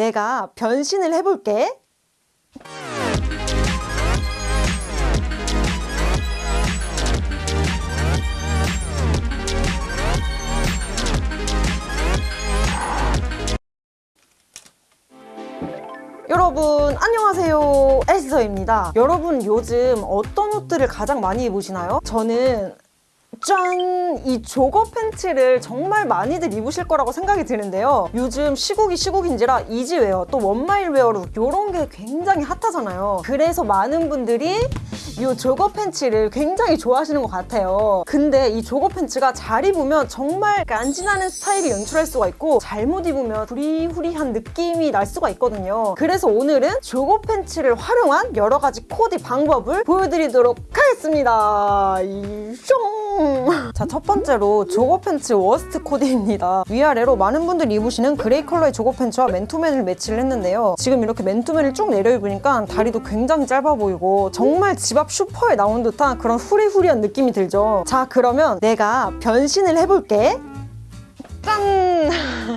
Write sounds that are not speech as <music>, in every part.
내가 변신을 해볼게. 여러분 안녕하세요 에스더입니다 여러분 요즘 어떤 옷들을 가장 많이 입으시나요? 저는 짠! 이 조거 팬츠를 정말 많이들 입으실 거라고 생각이 드는데요. 요즘 시국이 시국인지라 이지웨어 또 원마일웨어로 이런 게 굉장히 핫하잖아요. 그래서 많은 분들이 이 jogger 팬츠를 굉장히 좋아하시는 것 같아요. 근데 이 jogger 팬츠가 잘 입으면 정말 간지나는 스타일을 연출할 수가 있고 잘못 입으면 후리후리한 느낌이 날 수가 있거든요. 그래서 오늘은 jogger 팬츠를 활용한 여러 가지 코디 방법을 보여드리도록 하겠습니다. 숑! <laughs> 자, 첫 번째로 jogger 팬츠 worst 코디입니다. 위아래로 많은 분들이 입으시는 gray 컬러의 jogger 팬츠와 맨투맨을 매치를 했는데요. 지금 이렇게 맨투맨을 쭉 내려 입으니까 다리도 굉장히 짧아 보이고 정말 집 앞 슈퍼에 나온 듯한 그런 후리후리한 느낌이 들죠. 자, 그러면 내가 변신을 해볼게. 짠!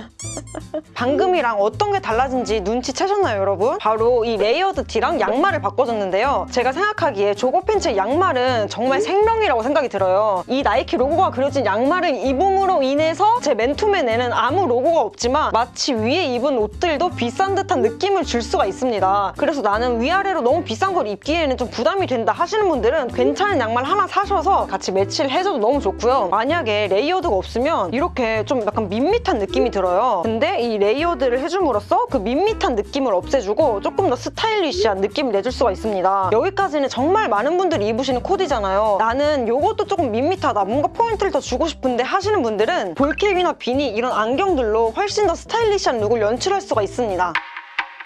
<laughs> 방금이랑 어떤 게 달라진지 눈치채셨나요 여러분? 바로 이 layered 티랑 양말을 바꿔줬는데요 제가 생각하기에 jogger 팬츠의 양말은 정말 생명이라고 생각이 들어요 이 나이키 로고가 그려진 양말을 입음으로 인해서 제 맨투맨에는 아무 로고가 없지만 마치 위에 입은 옷들도 비싼 듯한 느낌을 줄 수가 있습니다 그래서 나는 위아래로 너무 비싼 걸 입기에는 좀 부담이 된다 하시는 분들은 괜찮은 양말 하나 사셔서 같이 매치를 해줘도 너무 좋고요 만약에 layered가 없으면 이렇게 좀 약간 밋밋한 느낌이 들어요 근데 이 layered를 해줌으로써 그 밋밋한 느낌을 없애주고 조금 더 stylish한 느낌을 내줄 수가 있습니다. 여기까지는 정말 많은 분들이 입으시는 코디잖아요. 나는 이것도 조금 밋밋하다, 뭔가 포인트를 더 주고 싶은데 하시는 분들은 ball cap이나 beanie 이런 안경들로 훨씬 더 stylish한 look을 연출할 수가 있습니다.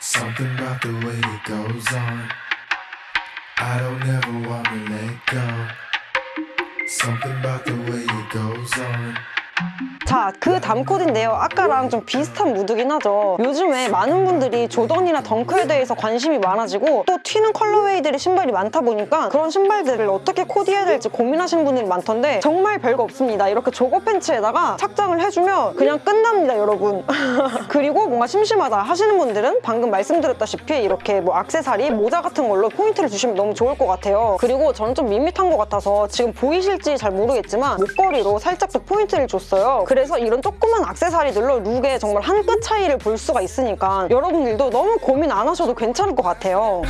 Something about the way it goes on. I don't ever wanna let go. Something about the way it goes on. 자, 그 다음 코디인데요. 아까랑 좀 비슷한 무드긴 하죠. 요즘에 많은 분들이 조던이나 덩크에 대해서 관심이 많아지고 또 튀는 colorway들의 신발이 많다 보니까 그런 신발들을 어떻게 코디해야 될지 고민하시는 분들이 많던데 정말 별거 없습니다. 이렇게 jogger 팬츠에다가 착장을 해주면 그냥 끝납니다, 여러분. <laughs> 그리고 뭔가 심심하다 하시는 분들은 방금 말씀드렸다시피 이렇게 뭐 악세사리, 모자 같은 걸로 포인트를 주시면 너무 좋을 것 같아요. 그리고 저는 좀 밋밋한 것 같아서 지금 보이실지 잘 모르겠지만 목걸이로 살짝 더 포인트를 줬어요. 그래서 이런 조그만 악세사리들로 look의 정말 한 끗 차이를 볼 수가 있으니까 여러분들도 너무 고민 안 하셔도 괜찮을 것 같아요.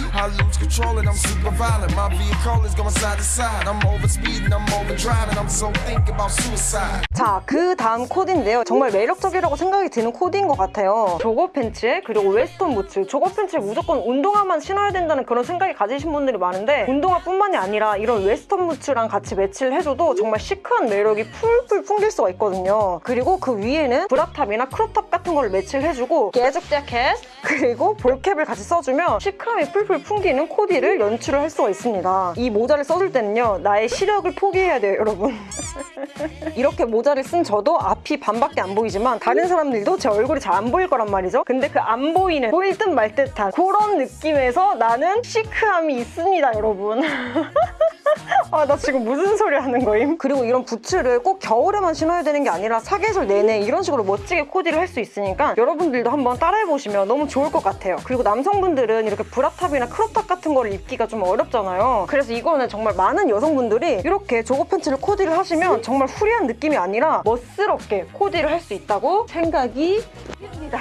자, 그 다음 코디인데요. 정말 매력적이라고 생각이 드는 코디인 것 같아요. jogger pants에 그리고 western boots. jogger pants에 무조건 운동화만 신어야 된다는 그런 생각이 가지신 분들이 많은데 운동화뿐만이 아니라 이런 western boots랑 같이 매치를 해줘도 정말 시크한 매력이 풀풀 풍길 수가 있거든요. 그리고 그 위에는 bra top이나 crop top 같은 걸 매치를 해주고 가죽 자켓 그리고 ball cap을 같이 써주면 시크함이 풀풀 풍기는 코디를 연출을 할 수가 있습니다. 이 모자를 써줄 때는요. 나의 시력을 포기해야 돼요, 여러분. <laughs> 이렇게 모자를 쓴 저도 앞이 반밖에 안 보이지만 다른 사람들도 제 얼굴이 잘 안 보일 거란 말이죠. 근데 그 안 보이는 보일 듯 말 듯한 그런 느낌에서 나는 시크함이 있습니다, 여러분. <laughs> <laughs> 아, 나 지금 무슨 소리 하는 거임? 그리고 이런 부츠를 꼭 겨울에만 신어야 되는 게 아니라 사계절 내내 이런 식으로 멋지게 코디를 할 수 있으니까 여러분들도 한번 따라해보시면 너무 좋을 것 같아요. 그리고 남성분들은 이렇게 bra top이나 crop top 같은 거를 입기가 좀 어렵잖아요. 그래서 이거는 정말 많은 여성분들이 이렇게 jogger pants를 코디를 하시면 정말 free한 느낌이 아니라 멋스럽게 코디를 할 수 있다고 생각이 듭니다.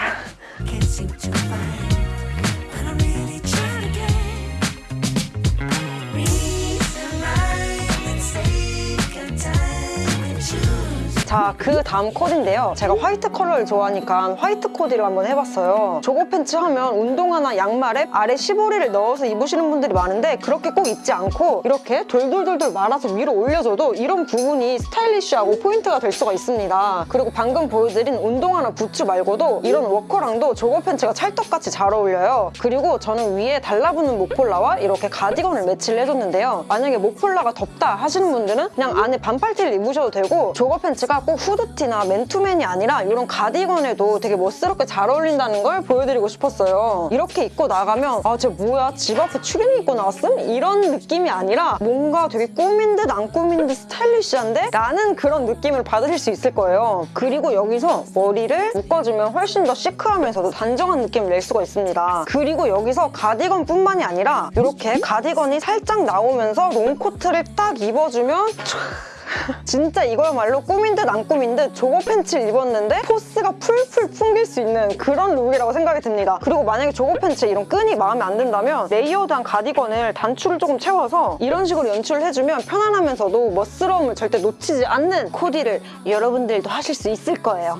자, 그 다음 코디인데요. 제가 화이트 컬러를 좋아하니까 화이트 코디를 한번 해봤어요. jogger pants 하면 운동화나 양말에 아래 시보리를 넣어서 입으시는 분들이 많은데 그렇게 꼭 입지 않고 이렇게 돌돌돌돌 말아서 위로 올려줘도 이런 부분이 스타일리쉬하고 포인트가 될 수가 있습니다. 그리고 방금 보여드린 운동화나 부츠 말고도 이런 워커랑도 jogger pants가 찰떡같이 잘 어울려요. 그리고 저는 위에 달라붙는 목폴라와 이렇게 가디건을 매치를 해줬는데요. 만약에 목폴라가 덥다 하시는 분들은 그냥 안에 반팔티를 입으셔도 되고 조거 팬츠가 꼭 후드티나 맨투맨이 아니라 이런 가디건에도 되게 멋스럽게 잘 어울린다는 걸 보여드리고 싶었어요. 이렇게 입고 나가면 아, 쟤 뭐야? 집 앞에 추리닝 입고 나왔음? 이런 느낌이 아니라 뭔가 되게 꾸민 듯 안 꾸민 듯 스타일리시한데? 라는 그런 느낌을 받으실 수 있을 거예요. 그리고 여기서 머리를 묶어주면 훨씬 더 시크하면서도 단정한 느낌을 낼 수가 있습니다. 그리고 여기서 가디건뿐만이 아니라 이렇게 가디건이 살짝 나오면서 롱코트를 딱 입어주면 <laughs> 진짜 이거야말로 꾸민 듯 안 꾸민 듯 jogger pants를 입었는데 force가 풀풀 풍길 수 있는 그런 look이라고 생각이 듭니다. 그리고 만약에 jogger pants에 이런 끈이 마음에 안 든다면 레이어드한 가디건을 단추를 조금 채워서 이런 식으로 연출을 해주면 편안하면서도 멋스러움을 절대 놓치지 않는 코디를 여러분들도 하실 수 있을 거예요.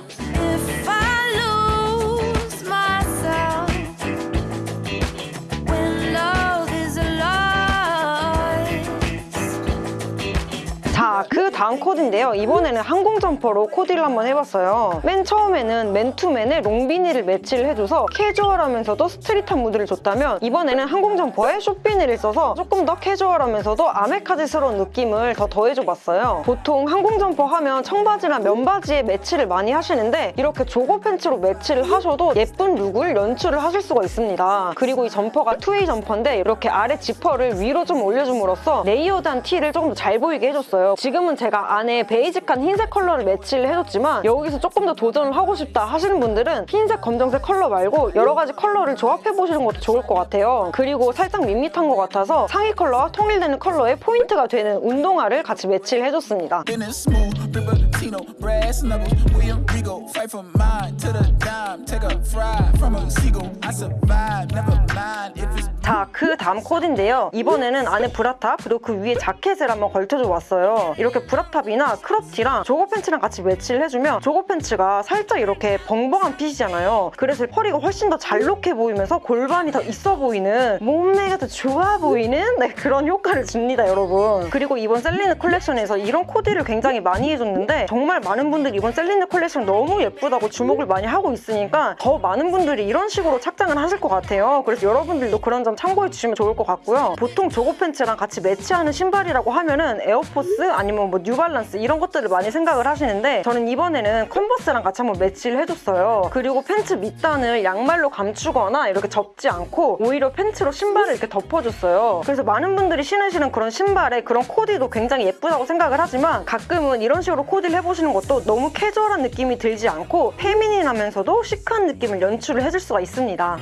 다음 코디인데요. 이번에는 항공 점퍼로 코디를 한번 해봤어요. 맨 처음에는 맨투맨에 long beanie를 매치를 해줘서 캐주얼하면서도 street한 무드를 줬다면 이번에는 항공 점퍼에 short beanie를 써서 조금 더 캐주얼하면서도 아메카지스러운 느낌을 더 더해줘봤어요. 보통 항공 점퍼 하면 청바지나 면바지에 매치를 많이 하시는데 이렇게 jogger pants로 매치를 하셔도 예쁜 look을 연출을 하실 수가 있습니다. 그리고 이 점퍼가 two-way 점퍼인데 이렇게 아래 지퍼를 위로 좀 올려줌으로써 레이어드한 티를 조금 더 잘 보이게 해줬어요. 지금은 제가 안에 베이직한 흰색 컬러를 매치를 해줬지만 여기서 조금 더 도전을 하고 싶다 하시는 분들은 흰색, 검정색 컬러 말고 여러 가지 컬러를 조합해보시는 것도 좋을 것 같아요. 그리고 살짝 밋밋한 것 같아서 상의 컬러와 통일되는 컬러의 포인트가 되는 운동화를 같이 매치를 해줬습니다. 자, 그 다음 코디인데요. 이번에는 안에 bra top, 그리고 그 위에 자켓을 한번 걸쳐줘 봤어요. 이렇게 브라탑이나 크롭티랑 조거 팬츠랑 같이 매치를 해주면 jogger pants가 살짝 이렇게 벙벙한 fit이잖아요. 그래서 허리가 훨씬 더 잘록해 보이면서 골반이 더 있어 보이는 몸매가 더 좋아 보이는 네, 그런 효과를 줍니다, 여러분. 그리고 이번 셀리느 컬렉션에서 이런 코디를 굉장히 많이 해줬는데 정말 많은 분들이 이번 셀리느 컬렉션 너무 예쁘다고 주목을 많이 하고 있으니까 더 많은 분들이 이런 식으로 착장을 하실 것 같아요. 그래서 여러분들도 그런 점 참고해 주시면 좋을 것 같고요. 보통 jogger pants랑 같이 매치하는 신발이라고 하면은 에어포스 아니면 뭐 뉴발란스 이런 것들을 많이 생각을 하시는데 저는 이번에는 컨버스랑 같이 한번 매치를 해줬어요. 그리고 팬츠 밑단을 양말로 감추거나 이렇게 접지 않고 오히려 팬츠로 신발을 이렇게 덮어줬어요. 그래서 많은 분들이 신으시는 그런 신발에 그런 코디도 굉장히 예쁘다고 생각을 하지만 가끔은 이런 식으로 코디를 해보시는 것도 너무 캐주얼한 느낌이 들지 않고 페미닌하면서도 시크한 느낌을 연출을 해줄 수가 있습니다.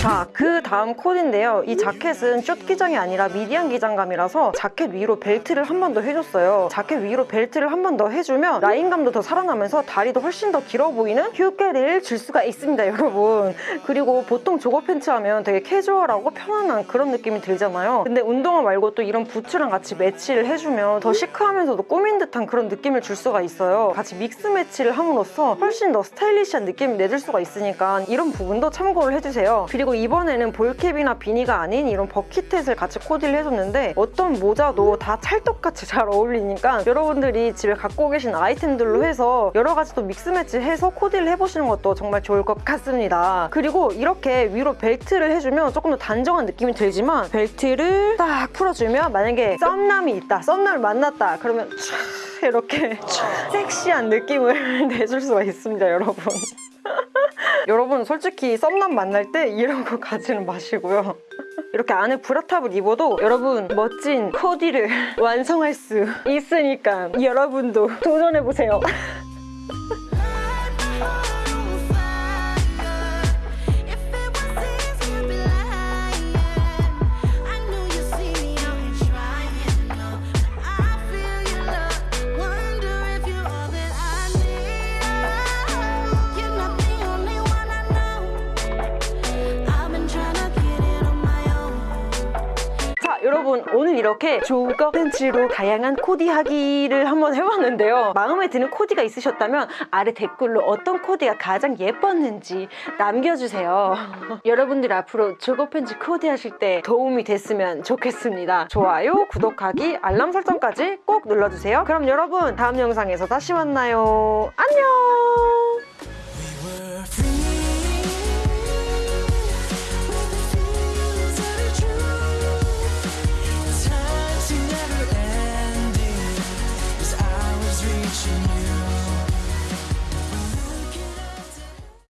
talk. 자, 그 다음 코디인데요. 이 자켓은 숏 기장이 아니라 medium 기장감이라서 자켓 위로 벨트를 한 번 더 해줬어요. 자켓 위로 벨트를 한 번 더 해주면 라인감도 더 살아나면서 다리도 훨씬 더 길어 보이는 효과를 줄 수가 있습니다, 여러분. 그리고 보통 jogger pants 하면 되게 캐주얼하고 편안한 그런 느낌이 들잖아요. 근데 운동화 말고 또 이런 부츠랑 같이 매치를 해주면 더 시크하면서도 꾸민 듯한 그런 느낌을 줄 수가 있어요. 같이 mix match를 함으로써 훨씬 더 스타일리시한 느낌을 내줄 수가 있으니까 이런 부분도 참고를 해주세요. 그리고 이번에 는 ball cap이나 beanie가 아닌 이런 bucket hat을 같이 코디를 해줬는데 어떤 모자도 다 찰떡같이 잘 어울리니까 여러분들이 집에 갖고 계신 아이템들로 해서 여러 가지 또 믹스 매치 해서 코디를 해보시는 것도 정말 좋을 것 같습니다. 그리고 이렇게 위로 벨트를 해주면 조금 더 단정한 느낌이 들지만 벨트를 딱 풀어주면 만약에 썸남이 있다, 썸남을 만났다 그러면 촤 이렇게 촤 섹시한 느낌을 <laughs> 내줄 수가 있습니다, 여러분. <laughs> 여러분 솔직히 썸남 만날 때 이런 거 가지는 마시고요. <laughs> 이렇게 안에 브라탑을 입어도 여러분 멋진 코디를 <laughs> 완성할 수 있으니까 여러분도 도전해보세요. <laughs> 이렇게 조거 팬츠로 다양한 코디하기를 한번 해봤는데요. 마음에 드는 코디가 있으셨다면 아래 댓글로 어떤 코디가 가장 예뻤는지 남겨주세요. <laughs> 여러분들 앞으로 조거 팬츠 코디하실 때 도움이 됐으면 좋겠습니다. 좋아요 구독하기 알람 설정까지 꼭 눌러주세요. 그럼 여러분 다음 영상에서 다시 만나요. 안녕